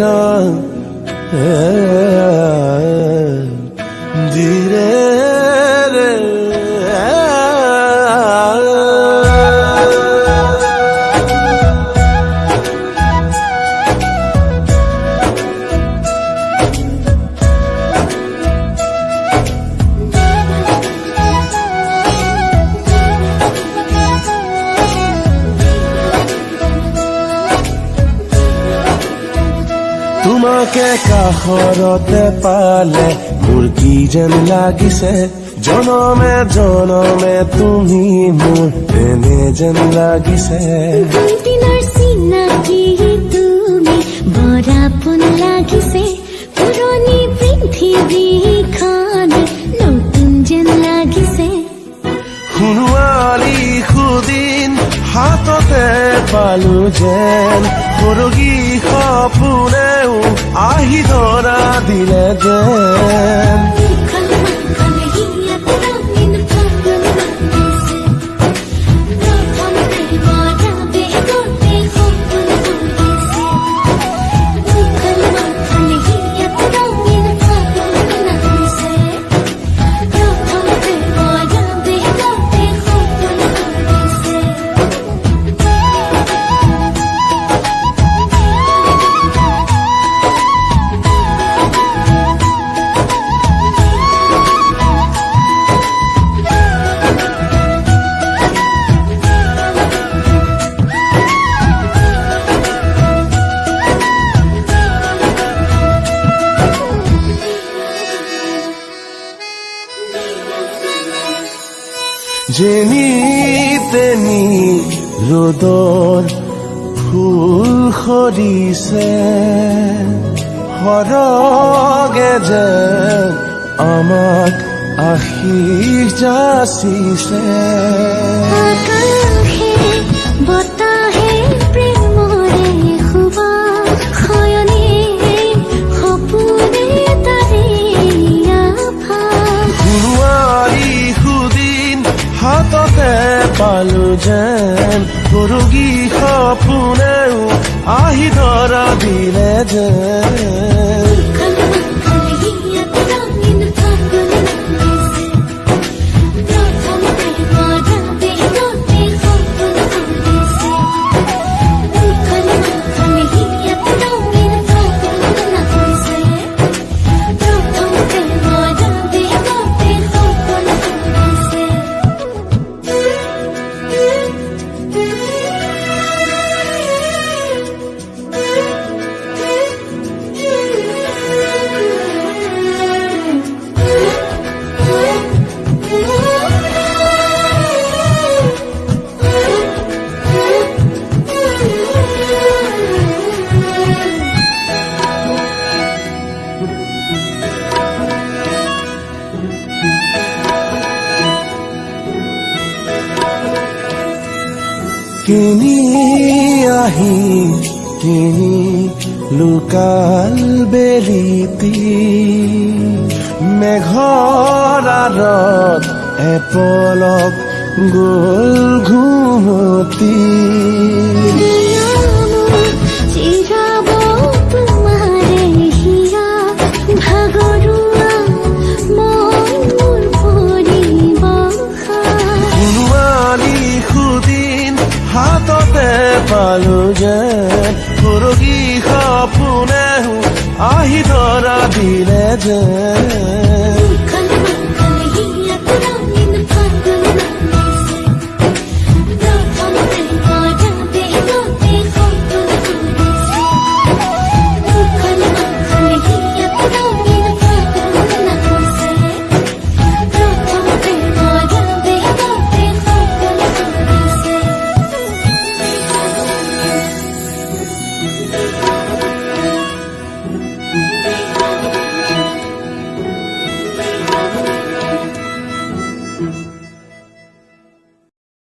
ra তোমাকে কাষৰতে পালে মোৰ কি যেন লাগিছে। জনমে জনমে তুমি মোৰ এনে যেন লাগিছে। দুই দিনৰ চিনাকি তুমি বৰাপোন লাগিছে। পুৰণি পৃথিৱীখন নতুন যেন লাগিছে। সোণোৱালী সুদিন হাততে পালো যেন। সৰগী আহি بلا جاه যেনি তেনি ৰ'দৰ ফুল সৰিছে সৰগে যেন আমাক আশীষ যাচিছে। হাততে পালো যেন সৰুগী সপোনেও কিনি আহি কিনি লুকাল বেলিতি মেঘৰ আৰত এপলক গ'ল ঘুমতি। সুদিন হাততে পালো যেন সৰগী সপোনেও